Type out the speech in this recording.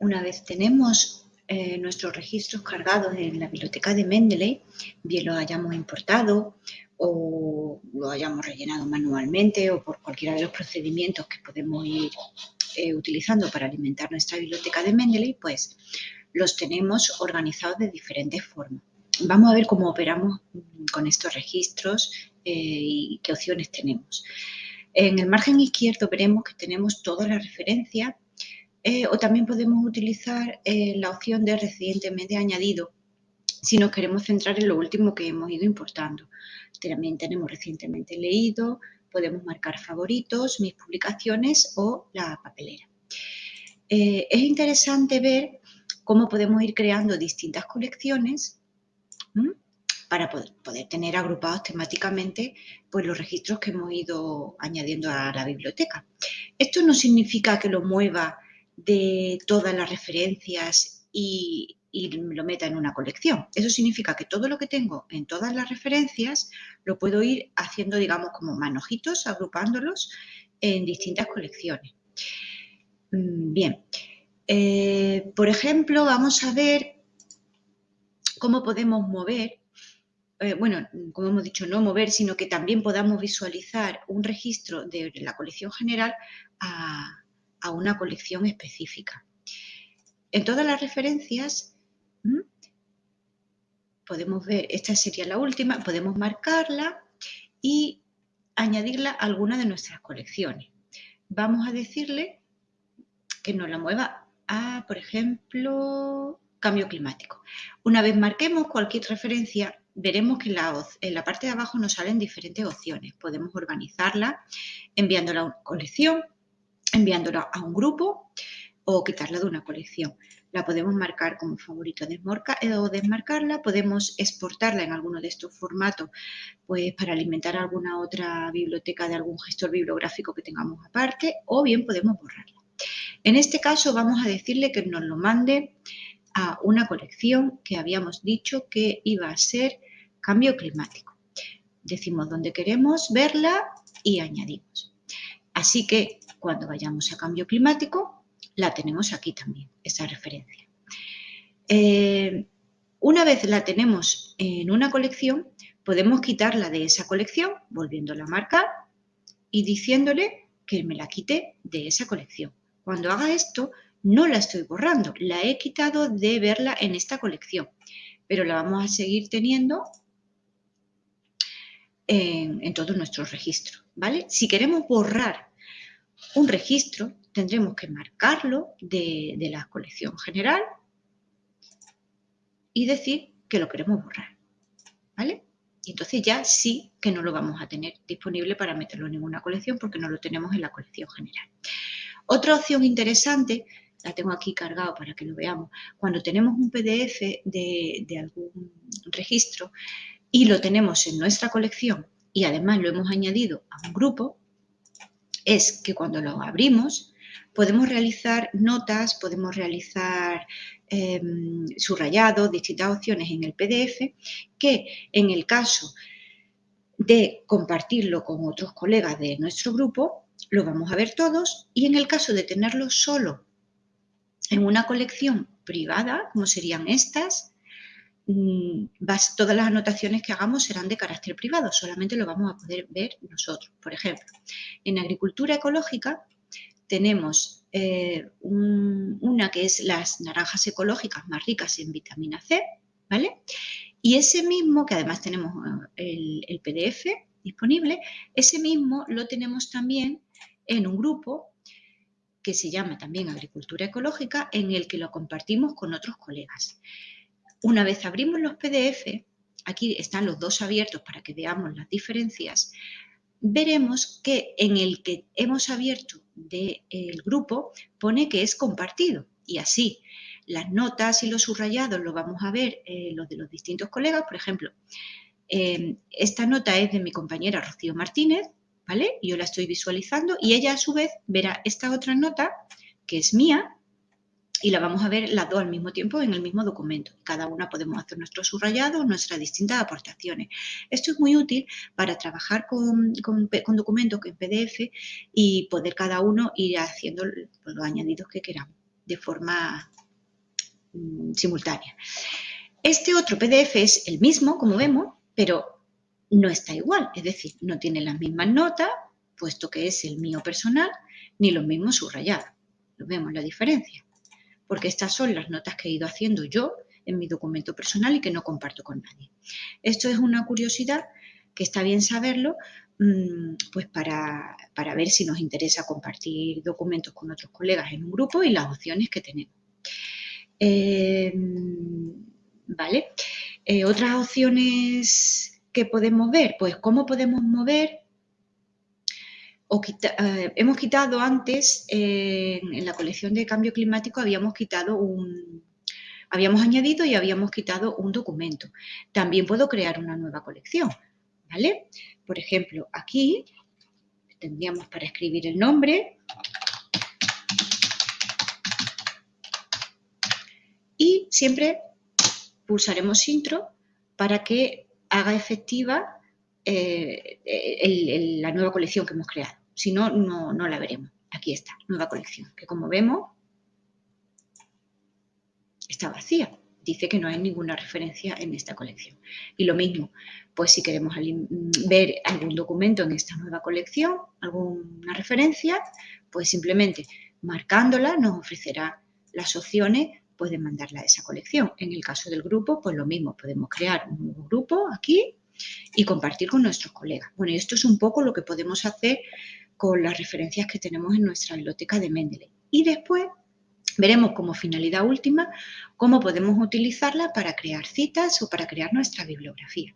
una vez tenemos eh, nuestros registros cargados en la biblioteca de Mendeley, bien los hayamos importado o lo hayamos rellenado manualmente o por cualquiera de los procedimientos que podemos ir eh, utilizando para alimentar nuestra biblioteca de Mendeley, pues los tenemos organizados de diferentes formas. Vamos a ver cómo operamos con estos registros eh, y qué opciones tenemos. En el margen izquierdo veremos que tenemos todas las referencias eh, o también podemos utilizar eh, la opción de recientemente añadido si nos queremos centrar en lo último que hemos ido importando. También tenemos recientemente leído, podemos marcar favoritos, mis publicaciones o la papelera. es interesante ver cómo podemos ir creando distintas colecciones para poder, tener agrupados temáticamente pues, los registros que hemos ido añadiendo a la biblioteca. Esto no significa que lo mueva de todas las referencias y, lo meta en una colección. Eso significa que todo lo que tengo en todas las referencias lo puedo ir haciendo, digamos, como manojitos, agrupándolos en distintas colecciones. Mm, bien, eh, por ejemplo, vamos a ver cómo podemos mover, eh, bueno, como hemos dicho, no mover, sino que también podamos visualizar un registro de la colección general a, una colección específica. En todas las referencias podemos ver, esta sería la última, podemos marcarla y añadirla a alguna de nuestras colecciones. Vamos a decirle que nos la mueva a, por ejemplo, cambio climático. Una vez marquemos cualquier referencia, veremos que en la, parte de abajo nos salen diferentes opciones. Podemos organizarla enviándola a una colección, enviándola a un grupo o quitarla de una colección. La podemos marcar como favorito eh, o desmarcarla, podemos exportarla en alguno de estos formatos pues, para alimentar alguna otra biblioteca de algún gestor bibliográfico que tengamos aparte o bien podemos borrarla. En este caso vamos a decirle que nos lo mande a una colección que habíamos dicho que iba a ser cambio climático. Decimos dónde queremos verla y añadimos. Así que cuando vayamos a cambio climático, la tenemos aquí también, esa referencia. Eh, una vez la tenemos en una colección, podemos quitarla de esa colección, volviéndola a marcar y diciéndole que me la quite de esa colección. Cuando haga esto, no la estoy borrando, la he quitado de verla en esta colección, pero la vamos a seguir teniendo en, todos nuestros registros, ¿vale? Si queremos borrar un registro, tendremos que marcarlo de, de la colección general y decir que lo queremos borrar, ¿vale? Y entonces ya sí que no lo vamos a tener disponible para meterlo en ninguna colección porque no lo tenemos en la colección general. Otra opción interesante la tengo aquí cargado para que lo veamos, cuando tenemos un PDF de, algún registro y lo tenemos en nuestra colección y además lo hemos añadido a un grupo, es que cuando lo abrimos podemos realizar notas, podemos realizar em, subrayados, distintas opciones en el PDF, que en el caso de compartirlo con otros colegas de nuestro grupo, lo vamos a ver todos y en el caso de tenerlo solo en una colección privada, como serían estas, todas las anotaciones que hagamos serán de carácter privado, solamente lo vamos a poder ver nosotros. Por ejemplo, en agricultura ecológica tenemos eh, una que es las naranjas ecológicas más ricas en vitamina C, ¿vale? Y ese mismo, que además tenemos eh, el PDF disponible, ese mismo lo tenemos también en un grupo que se llama también Agricultura Ecológica, en el que lo compartimos con otros colegas. Una vez abrimos los PDF, aquí están los dos abiertos para que veamos las diferencias, veremos que en el que hemos abierto del grupo pone que es compartido y así las notas y los subrayados lo vamos a ver eh, los de los distintos colegas. Por ejemplo, eh, esta nota es de mi compañera Rocío Martínez, yo la estoy visualizando y ella a su vez verá esta otra nota que es mía y la vamos a ver las dos al mismo tiempo en el mismo documento. Cada una podemos hacer nuestro subrayado, nuestras distintas aportaciones. Esto es muy útil para trabajar con, con, documentos en PDF y poder cada uno ir haciendo los añadidos que queramos. de forma mm, simultánea. Este otro PDF es el mismo, como vemos, pero no está igual, es decir, no tiene las mismas notas, puesto que es el mío personal, ni los mismos subrayados. Vemos la diferencia, porque estas son las notas que he ido haciendo yo en mi documento personal y que no comparto con nadie. Esto es una curiosidad que está bien saberlo, mm, pues para, ver si nos interesa compartir documentos con otros colegas en un grupo y las opciones que tenemos. Em, ¿Vale? Eh, otras opciones que podemos ver, pues cómo podemos mover eh, hemos quitado antes, en la colección de cambio climático habíamos quitado un, habíamos añadido y habíamos quitado un documento. También puedo crear una nueva colección, ¿vale? Por ejemplo, aquí tendríamos para escribir el nombre y siempre pulsaremos intro para que haga efectiva eh, la nueva colección que hemos creado. Si no, no la veremos. Aquí está, nueva colección, que como vemos está vacía. Dice que no hay ninguna referencia en esta colección. Y lo mismo, pues si queremos ver algún documento en esta nueva colección, alguna referencia, pues simplemente marcándola nos ofrecerá las opciones pues, de mandarla a esa colección. En el caso del grupo, pues lo mismo, podemos crear un nuevo grupo aquí y compartir con nuestros colegas. Bueno, y esto es un poco lo que podemos hacer con las referencias que tenemos en nuestra biblioteca de Mendeley. Y después Veremos como finalidad última cómo podemos utilizarla para crear citas o para crear nuestra bibliografía.